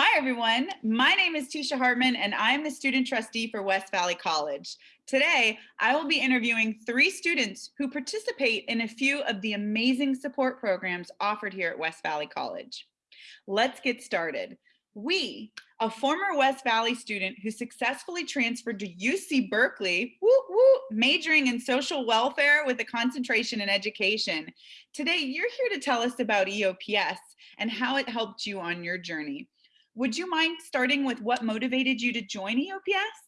Hi, everyone. My name is Tisha Hartman, and I'm the student trustee for West Valley College. Today, I will be interviewing three students who participate in a few of the amazing support programs offered here at West Valley College. Let's get started. Wee, a former West Valley student who successfully transferred to UC Berkeley, woo, woo, majoring in social welfare with a concentration in education. Today, you're here to tell us about EOPS and how it helped you on your journey. Would you mind starting with what motivated you to join EOPS?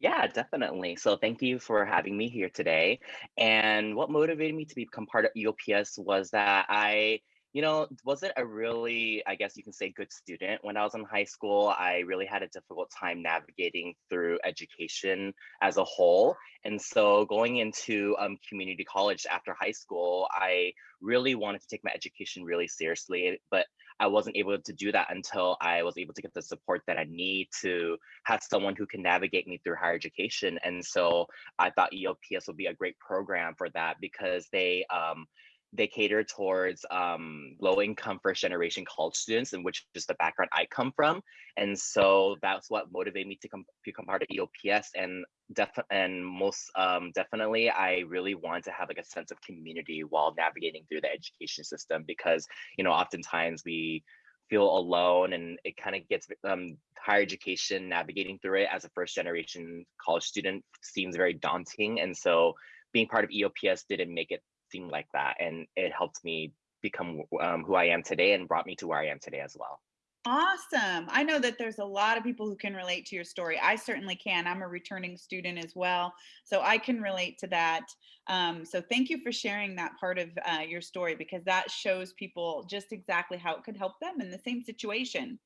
Yeah, definitely. So thank you for having me here today. And what motivated me to become part of EOPS was that I, you know, wasn't a really, I guess you can say, good student when I was in high school. I really had a difficult time navigating through education as a whole. And so going into um, community college after high school, I really wanted to take my education really seriously. But I wasn't able to do that until I was able to get the support that I need to have someone who can navigate me through higher education. And so I thought EOPS would be a great program for that because they um, they cater towards um, low income first generation college students, and which is the background I come from. And so that's what motivated me to come become part of EOPS. And def and most um, definitely, I really want to have like a sense of community while navigating through the education system because you know oftentimes we feel alone and it kind of gets um, higher education navigating through it as a first generation college student seems very daunting and so being part of eops didn't make it like that and it helped me become um, who i am today and brought me to where i am today as well Awesome. I know that there's a lot of people who can relate to your story. I certainly can. I'm a returning student as well, so I can relate to that. Um, so thank you for sharing that part of uh, your story because that shows people just exactly how it could help them in the same situation.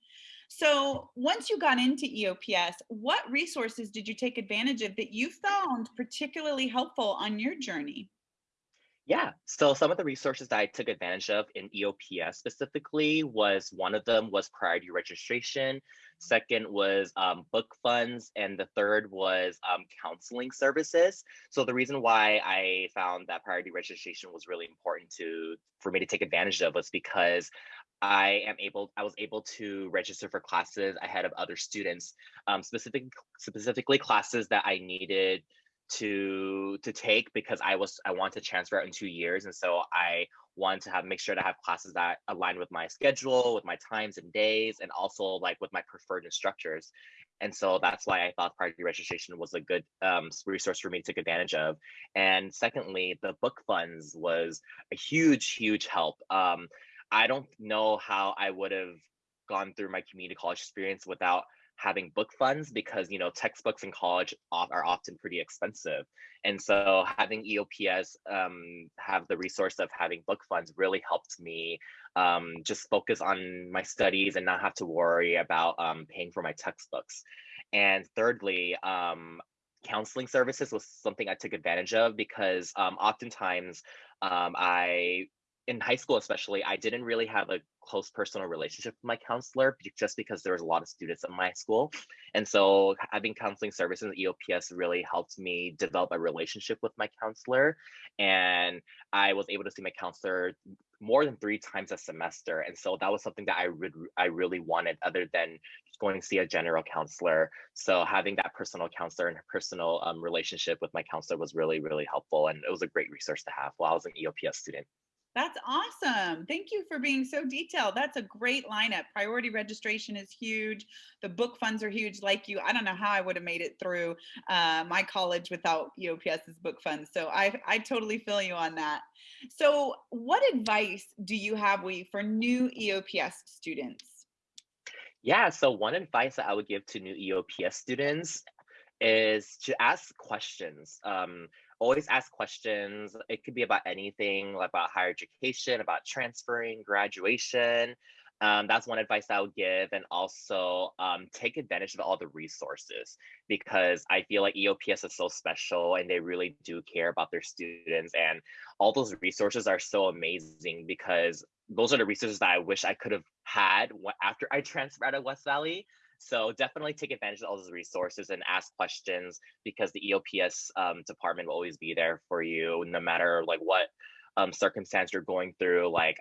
So once you got into EOPS, what resources did you take advantage of that you found particularly helpful on your journey? Yeah, so some of the resources that I took advantage of in EOPS specifically was one of them was priority registration, second was um, book funds, and the third was um, counseling services. So the reason why I found that priority registration was really important to for me to take advantage of was because I am able, I was able to register for classes ahead of other students, um, specific, specifically classes that I needed to to take because I was I want to transfer out in two years, and so I want to have make sure to have classes that align with my schedule, with my times and days, and also like with my preferred instructors. And so that's why I thought priority registration was a good um, resource for me to take advantage of. And secondly, the book funds was a huge, huge help. Um, I don't know how I would have gone through my community college experience without having book funds because you know textbooks in college are often pretty expensive. And so having eops um, have the resource of having book funds really helped me um, just focus on my studies and not have to worry about um, paying for my textbooks. And thirdly um, counseling services was something i took advantage of because um, oftentimes um, i in high school especially i didn't really have a close personal relationship with my counselor just because there was a lot of students in my school. And so having counseling services at eops really helped me develop a relationship with my counselor. And i was able to see my counselor more than three times a semester. And so that was something that i would i really wanted other than going to see a general counselor. So having that personal counselor and personal um, relationship with my counselor was really really helpful. And it was a great resource to have while i was an eops student that's awesome. Thank you for being so detailed. That's a great lineup. Priority registration is huge. The book funds are huge. Like you, I don't know how I would have made it through uh, my college without EOPS's book funds. So I, I totally feel you on that. So what advice do you have we for new EOPS students? Yeah, so one advice that I would give to new EOPS students is to ask questions. Um, always ask questions. It could be about anything, about higher education, about transferring, graduation. Um, that's one advice I would give. And also um, take advantage of all the resources because I feel like EOPS is so special and they really do care about their students. And all those resources are so amazing because those are the resources that I wish I could have had after I transferred out of West Valley. So definitely take advantage of all those resources and ask questions because the EOPS um, department will always be there for you no matter like what um, circumstance you're going through. Like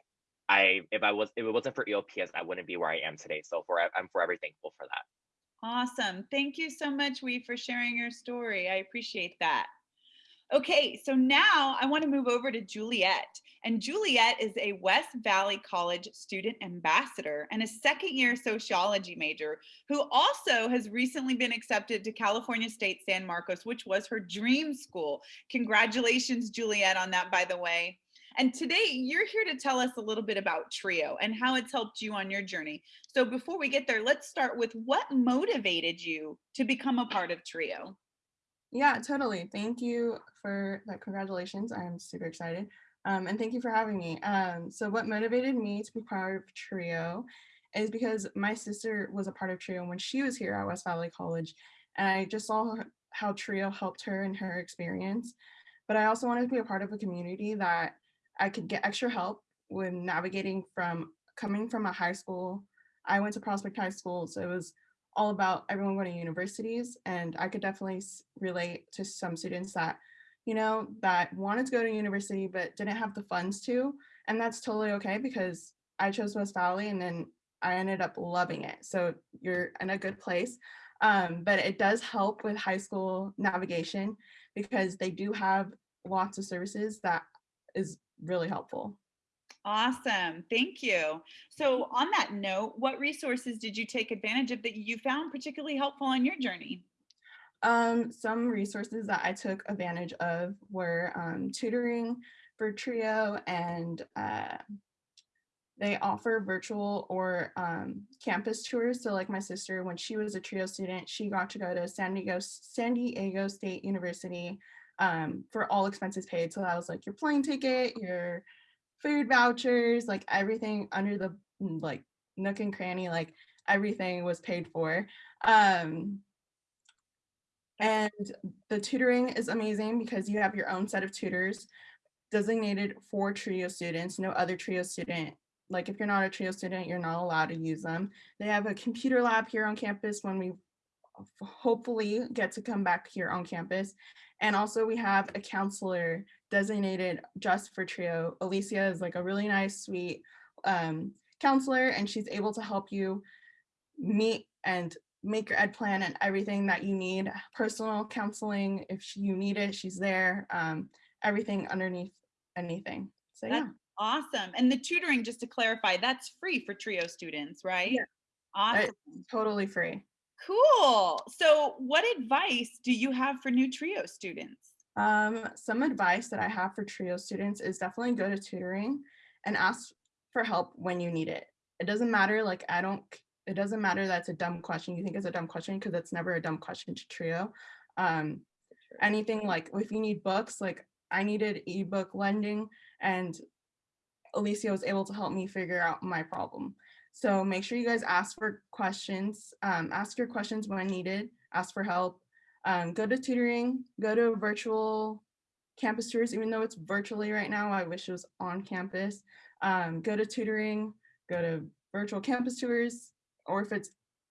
I if I was if it wasn't for EOPS, I wouldn't be where I am today. So for I'm forever thankful for that. Awesome. Thank you so much, Wee, for sharing your story. I appreciate that. Okay, so now I want to move over to Juliet. And Juliet is a West Valley College student ambassador and a second year sociology major who also has recently been accepted to California State San Marcos, which was her dream school. Congratulations, Juliet, on that, by the way. And today you're here to tell us a little bit about TRIO and how it's helped you on your journey. So before we get there, let's start with what motivated you to become a part of TRIO? Yeah, totally. Thank you for that. Congratulations. I'm super excited. Um, and thank you for having me. Um, so what motivated me to be part of TRIO is because my sister was a part of TRIO when she was here at West Valley College. And I just saw how TRIO helped her in her experience. But I also wanted to be a part of a community that I could get extra help when navigating from coming from a high school. I went to Prospect High School, so it was all about everyone going to universities and i could definitely relate to some students that you know that wanted to go to university but didn't have the funds to and that's totally okay because i chose west valley and then i ended up loving it so you're in a good place um, but it does help with high school navigation because they do have lots of services that is really helpful Awesome. Thank you. So on that note, what resources did you take advantage of that you found particularly helpful on your journey? Um, some resources that I took advantage of were um, tutoring for Trio and uh, they offer virtual or um, campus tours. So like my sister, when she was a Trio student, she got to go to San Diego, San Diego State University um, for all expenses paid. So that was like your plane ticket, your food vouchers, like everything under the mm, like nook and cranny, like everything was paid for. Um, and the tutoring is amazing because you have your own set of tutors designated for TRIO students. No other TRIO student, like if you're not a TRIO student, you're not allowed to use them. They have a computer lab here on campus when we hopefully get to come back here on campus. And also we have a counselor designated just for TRIO. Alicia is like a really nice, sweet um, counselor and she's able to help you meet and make your ed plan and everything that you need. Personal counseling, if you need it, she's there. Um, everything underneath anything. So yeah. Awesome. And the tutoring, just to clarify, that's free for TRIO students, right? Yeah. Awesome. It's totally free. Cool. So what advice do you have for new TRIO students? Um, some advice that I have for TRIO students is definitely go to tutoring and ask for help when you need it. It doesn't matter, like I don't, it doesn't matter that's a dumb question. You think it's a dumb question because it's never a dumb question to TRIO. Um, anything like if you need books, like I needed ebook lending and Alicia was able to help me figure out my problem. So make sure you guys ask for questions, um, ask your questions when needed, ask for help, um, go to tutoring, go to virtual campus tours, even though it's virtually right now, I wish it was on campus. Um, go to tutoring, go to virtual campus tours, or if it's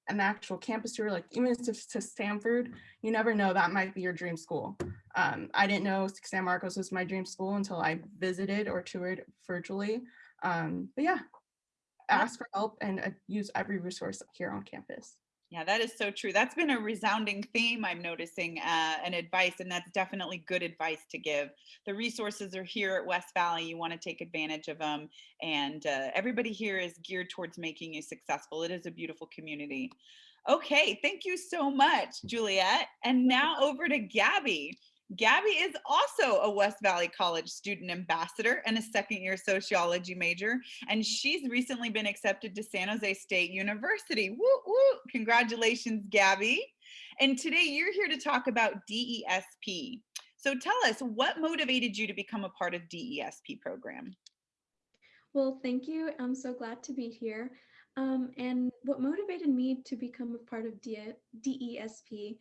an actual campus tour, like even it's to Stanford, you never know, that might be your dream school. Um, I didn't know San Marcos was my dream school until I visited or toured virtually. Um, but yeah, ask for help and uh, use every resource here on campus. Yeah, that is so true. That's been a resounding theme I'm noticing uh, and advice, and that's definitely good advice to give. The resources are here at West Valley. You want to take advantage of them, and uh, everybody here is geared towards making you successful. It is a beautiful community. Okay, thank you so much, Juliet. And now over to Gabby. Gabby is also a West Valley College student ambassador and a second year sociology major. And she's recently been accepted to San Jose State University. Woo, woo. Congratulations, Gabby. And today you're here to talk about DESP. So tell us what motivated you to become a part of DESP program? Well, thank you. I'm so glad to be here. Um, and what motivated me to become a part of DESP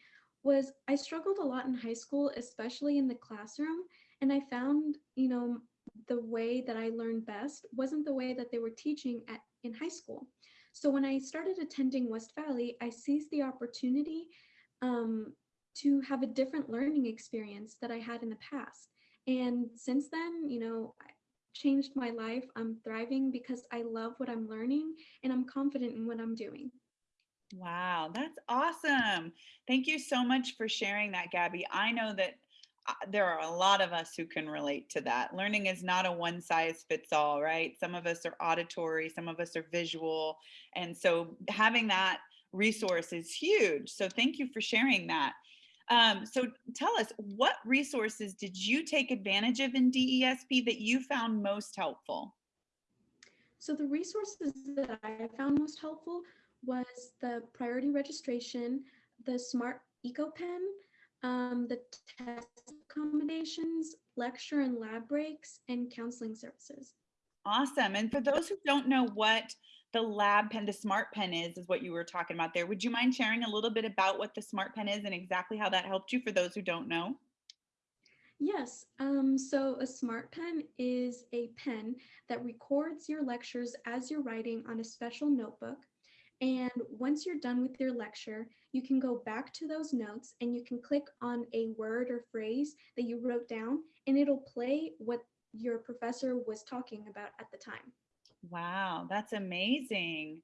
was I struggled a lot in high school, especially in the classroom. And I found, you know, the way that I learned best wasn't the way that they were teaching at in high school. So when I started attending West Valley, I seized the opportunity um, to have a different learning experience that I had in the past. And since then, you know, I changed my life. I'm thriving because I love what I'm learning and I'm confident in what I'm doing. Wow, that's awesome. Thank you so much for sharing that, Gabby. I know that uh, there are a lot of us who can relate to that. Learning is not a one size fits all, right? Some of us are auditory, some of us are visual. And so having that resource is huge. So thank you for sharing that. Um, so tell us, what resources did you take advantage of in DESP that you found most helpful? So the resources that I found most helpful was the priority registration, the smart Echo pen, um, the test accommodations, lecture and lab breaks, and counseling services. Awesome. And for those who don't know what the lab pen, the smart pen is, is what you were talking about there. Would you mind sharing a little bit about what the smart pen is and exactly how that helped you for those who don't know? Yes, um, so a smart pen is a pen that records your lectures as you're writing on a special notebook. And once you're done with your lecture, you can go back to those notes and you can click on a word or phrase that you wrote down and it'll play what your professor was talking about at the time. Wow, that's amazing.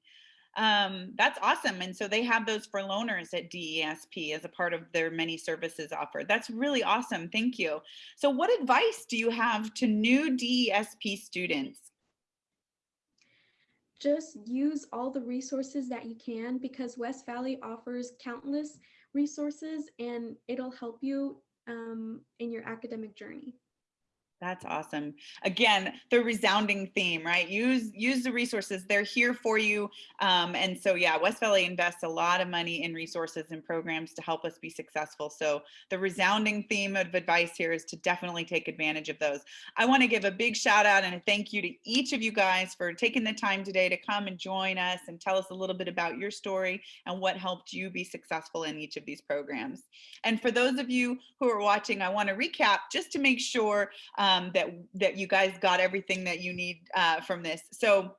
Um, that's awesome. And so they have those for loaners at DESP as a part of their many services offered. That's really awesome. Thank you. So what advice do you have to new DESP students? Just use all the resources that you can because West Valley offers countless resources and it'll help you um, in your academic journey. That's awesome. Again, the resounding theme, right? Use use the resources. They're here for you. Um, and so, yeah, West Valley invests a lot of money in resources and programs to help us be successful. So the resounding theme of advice here is to definitely take advantage of those. I want to give a big shout out and a thank you to each of you guys for taking the time today to come and join us and tell us a little bit about your story and what helped you be successful in each of these programs. And for those of you who are watching, I want to recap just to make sure um, um, that that you guys got everything that you need uh, from this. So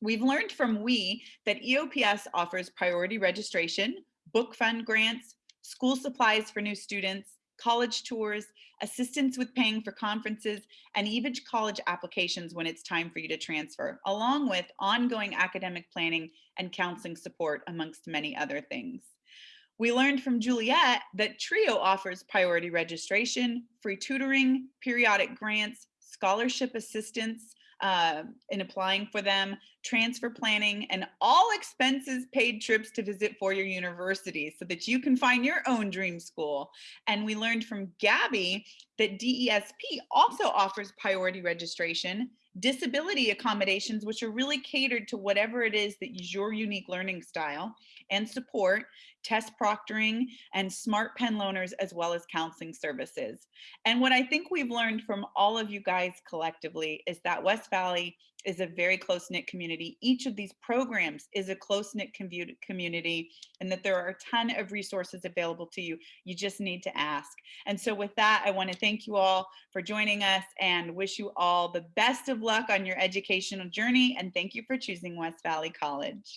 Wee've learned from we that EOPS offers priority registration, book fund grants, school supplies for new students, college tours, assistance with paying for conferences, and even college applications when it's time for you to transfer, along with ongoing academic planning and counseling support amongst many other things. We learned from Juliet that TRIO offers priority registration, free tutoring, periodic grants, scholarship assistance uh, in applying for them, transfer planning, and all expenses paid trips to visit four-year universities so that you can find your own dream school. And we learned from Gabby that DESP also offers priority registration, disability accommodations, which are really catered to whatever it is that is your unique learning style, and support, test proctoring, and smart pen loaners, as well as counseling services. And what I think we've learned from all of you guys collectively is that West Valley is a very close-knit community. Each of these programs is a close-knit community and that there are a ton of resources available to you. You just need to ask. And so with that, I wanna thank you all for joining us and wish you all the best of luck on your educational journey. And thank you for choosing West Valley College.